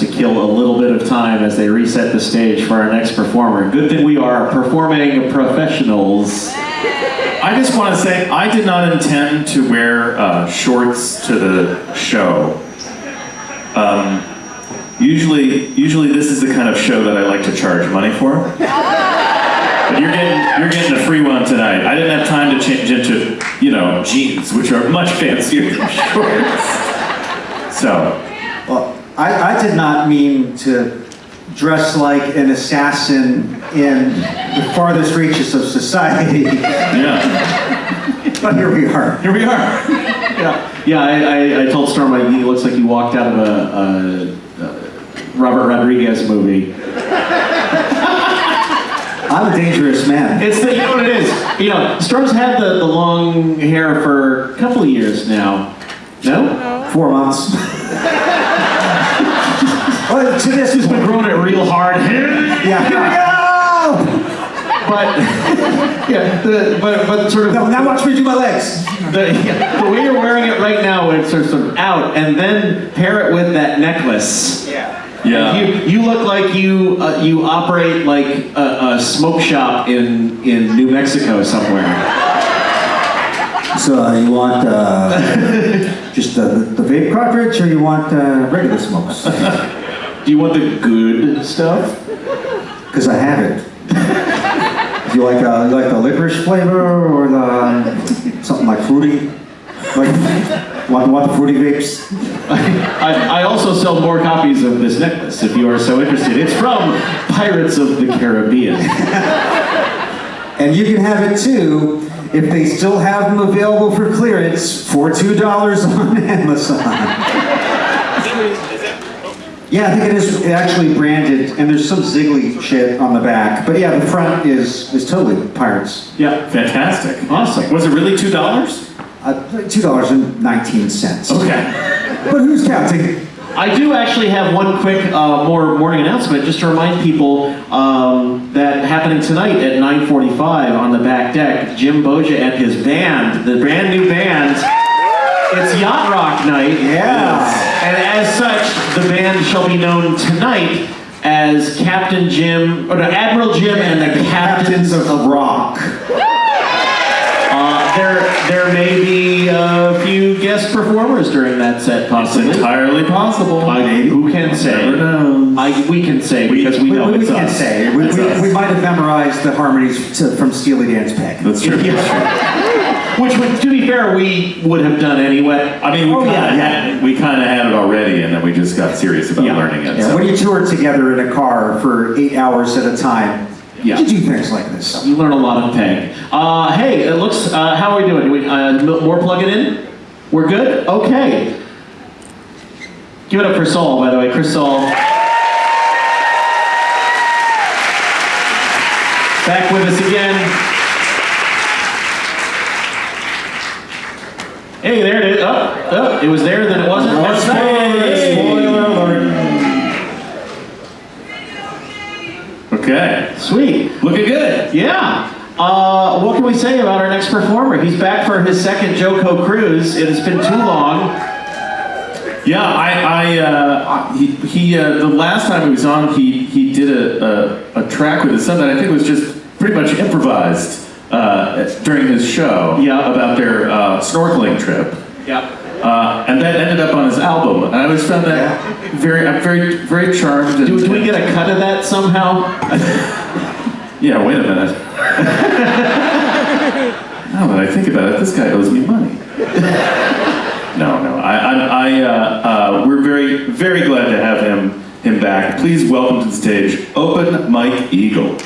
to kill a little bit of time as they reset the stage for our next performer. Good thing we are performing professionals. I just want to say I did not intend to wear uh, shorts to the show. Um, usually, usually this is the kind of show that I like to charge money for. But you're getting you're getting a free one tonight. I didn't have time to change into you know jeans, which are much fancier than shorts. So I, I did not mean to dress like an assassin in the farthest reaches of society, yeah, but here we are. here we are. Yeah, yeah. I, I, I told Storm like, he looks like he walked out of a, a, a Robert Rodriguez movie. I'm a dangerous man. It's the, you know what it is. You know, Storm's had the, the long hair for a couple of years now. No? Four months. well, to this He's been growing it real hard. yeah. Here we go! But yeah, the, but but sort of No, now watch me do my legs. the, yeah, the way you're wearing it right now, it's sort of, out, and then pair it with that necklace. Yeah. Yeah. You you look like you uh, you operate like a, a smoke shop in in New Mexico somewhere. So uh, you want uh, just uh, the vape cartridge, or you want uh, regular smokes? Do you want the good stuff? Because I have it. Do you like uh, you like the licorice flavor or the um, something like fruity? Like want want the fruity vapes? I, I also sell more copies of this necklace if you are so interested. It's from Pirates of the Caribbean. And you can have it too if they still have them available for clearance for two dollars on Amazon. Yeah, I think it is actually branded, and there's some Ziggly shit on the back. But yeah, the front is is totally Pirates. Yeah, Fantastic. awesome. Was it really two dollars? Uh, two dollars and nineteen cents. Okay. But who's counting? I do actually have one quick uh, more morning announcement just to remind people um, that happening tonight at 9:45 on the back deck, Jim Boggia and his band, the brand new band. It's Yacht Rock Night. Yeah. And as such, the band shall be known tonight as Captain Jim, or no, Admiral Jim and the Captains of the Rock. Uh, there, there may be a few guest performers during that set, It's possibly. entirely possible. I, who can say? Never knows. I, we can say because we, We, know we, we it's can say we, we, we might have memorized the harmonies to, from Steely Dan's Peg. That's true. Which, would, to be fair, we would have done anyway. I mean, we Oh, kind of yeah. had we kind of had it already, and then we just got serious about Yeah. learning it. Yeah, so. when you tour together in a car for eight hours at a time, Yeah. you do things like this. You learn a lot of Peg. Uh, hey, it looks. Uh, how are we doing? Do we, uh, more plugging in? We're good. Okay. Give it up for Saul, by the way, Chris Saul. Back with us again. Hey, there it is. Oh, it was there, then it wasn't. That's Spoiler, spoiler alert. Okay. Sweet. Looking good. Yeah. Uh, what can we say about our next performer? He's back for his second JoCo cruise. It has been too long. Yeah, I, I, uh, he, he uh, the last time he was on, he, he did a, a, a track with his son that I think was just pretty much improvised uh, during his show. Yeah. About their uh, snorkeling trip. Yeah. Uh, and that ended up on his album. And I always found that very, I'm very, very charmed. And, Do, do we get a cut of that somehow? Yeah, wait a minute. now that I think about it, this guy owes me money. no, no. I, I, I uh, uh, we're very, very glad to have him, him back. Please welcome to the stage, Open Mike Eagle.